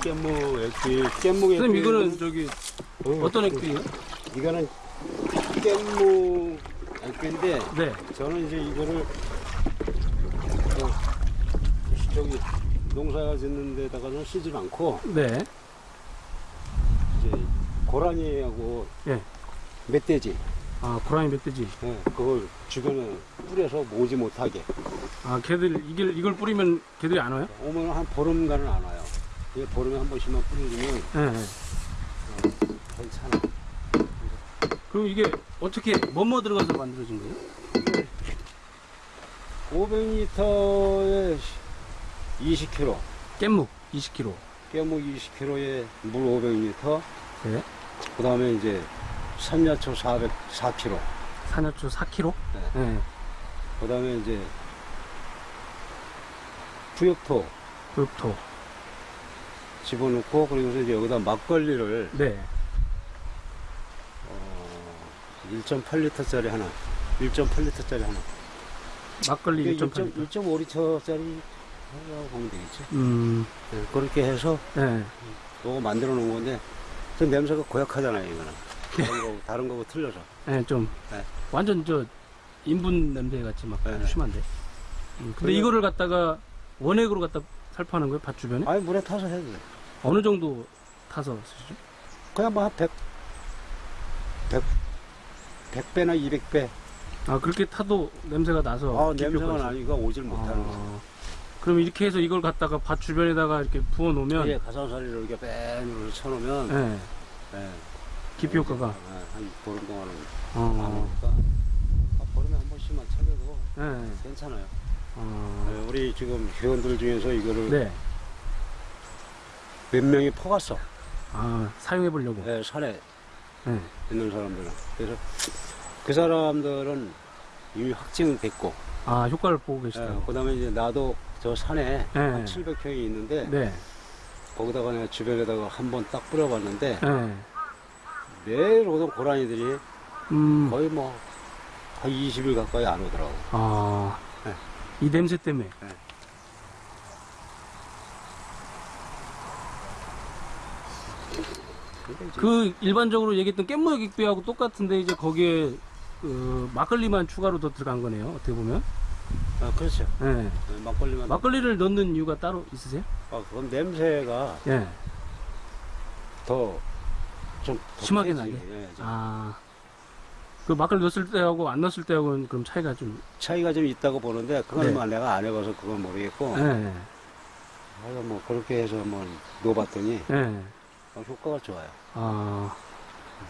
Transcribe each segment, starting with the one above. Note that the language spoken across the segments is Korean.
깻무 액비, 깻무 액비. 선생님 이거는 저기 어, 어떤 액비예요? 이거는 깻무 액비인데 네. 저는 이제 이거를 어, 저기 농사 짓는 데다가는 쓰질 않고 네. 이제 고라니하고 예. 멧돼지 아 고라니 멧돼지. 예, 그걸 주변에 뿌려서 모지 못하게 아 걔들 이걸 이걸 뿌리면 걔들이 안 와요? 오면 한 보름간은 안 와요. 이게 보름에 한 번씩만 뿌려주면 네. 네. 괜찮아. 그럼 이게 어떻게 뭐뭐 들어가서 만들어진 거예요? 500리터에 20kg, 깻묵 20kg. 깨묵 20kg에 물 500리터, 네. 그 다음에 이제 산야초 400, 4kg, 산야초 4kg. 네. 네. 그 다음에 이제 부역토 흑토. 집어넣고 그리고서 이제 여기다 막걸리를 네. 어, 1.8리터짜리 하나, 1.8리터짜리 하나. 막걸리 1.8. 1.5리터짜리 하려고 보면 되겠지. 음. 네, 그렇게 해서 네. 요거 만들어 놓은 건데 저 냄새가 고약하잖아요 이거는 다른 거 다른 거고 틀려서 네, 좀 네. 완전 저 인분 냄새 같이 막 네, 네. 심한데. 음, 근데 그래요? 이거를 갖다가 원액으로 갖다 살포하는 거예요? 밭 주변에? 아니 물에 타서 해도 돼 어느 정도 타서 쓰시죠? 그냥 뭐한 100, 100 100배나 200배. 아 그렇게 타도 냄새가 나서 아 냄새가? 나니까 오질 못하는 거지 아, 그럼 이렇게 해서 이걸 갖다가 밭 주변에다가 이렇게 부어 놓으면 예, 가산살이를 이렇게 뺀으로 쳐 놓으면 네, 예, 기피 효과가. 예, 한 보름 동안은 어, 나오니까. 아, 보름에 한 번씩만 쳐도 네, 괜찮아요. 어, 예, 우리 지금 회원들 중에서 이거를 네, 몇 명이 퍼갔어 아 사용해 보려고. 예, 산에 네. 있는 사람들은. 그래서 그 사람들은 이미 확증은 됐고, 아 효과를 보고 계시다고. 그 다음에 이제 나도 저 산에 네. 한 700평이 있는데, 네, 거기다가 내가 주변에다가 한 번 딱 뿌려봤는데, 네, 매일 오던 고라니들이 음, 거의 뭐, 한 20일 가까이 안 오더라고. 아, 네. 이 냄새 때문에. 이제 그 일반적으로 얘기했던 깻무역 익비하고 똑같은데 이제 거기에 그 막걸리만 추가로 더 들어간 거네요. 어떻게 보면. 아, 그렇죠. 네. 네, 막걸리만. 막걸리를 넣는 이유가 따로 있으세요? 아, 그건 냄새가 예. 더, 좀. 심하게 나게? 예, 좀 아. 그 막걸리 넣었을 때하고 안 넣었을 때하고는 그럼 차이가 좀. 차이가 좀 있다고 보는데, 그건 네. 뭐 내가 안 해봐서 그건 모르겠고, 예. 하여간 뭐 그렇게 해서 뭐 넣어봤더니 예. 어, 효과가 좋아요. 아.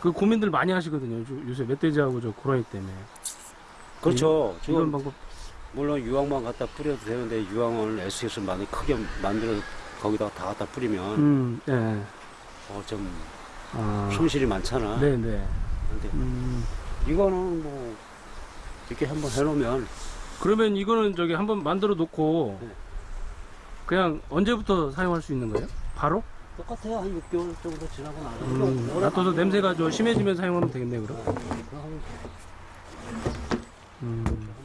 그 고민들 많이 하시거든요. 요- 요새 멧돼지하고 저 고라니 때문에. 그렇죠. 네. 이런 지금 방법. 물론 유황만 갖다 뿌려도 되는데 유황을 SS를 많이 크게 만들어 거기다가 다 갖다 뿌리면 음, 예. 어, 좀 아. 손실이 많잖아. 네네. 근데 음. 이거는 뭐 이렇게 한번 해놓으면 그러면 이거는 저기 한번 만들어 놓고 네. 그냥 언제부터 사용할 수 있는 거예요? 바로? 똑같아요. 한 6개월 정도 지나고 나서 음, 놔둬서 가면- 냄새가 좀 심해지면 사용하면 되겠네, 그럼. 어, 그거 하면 음.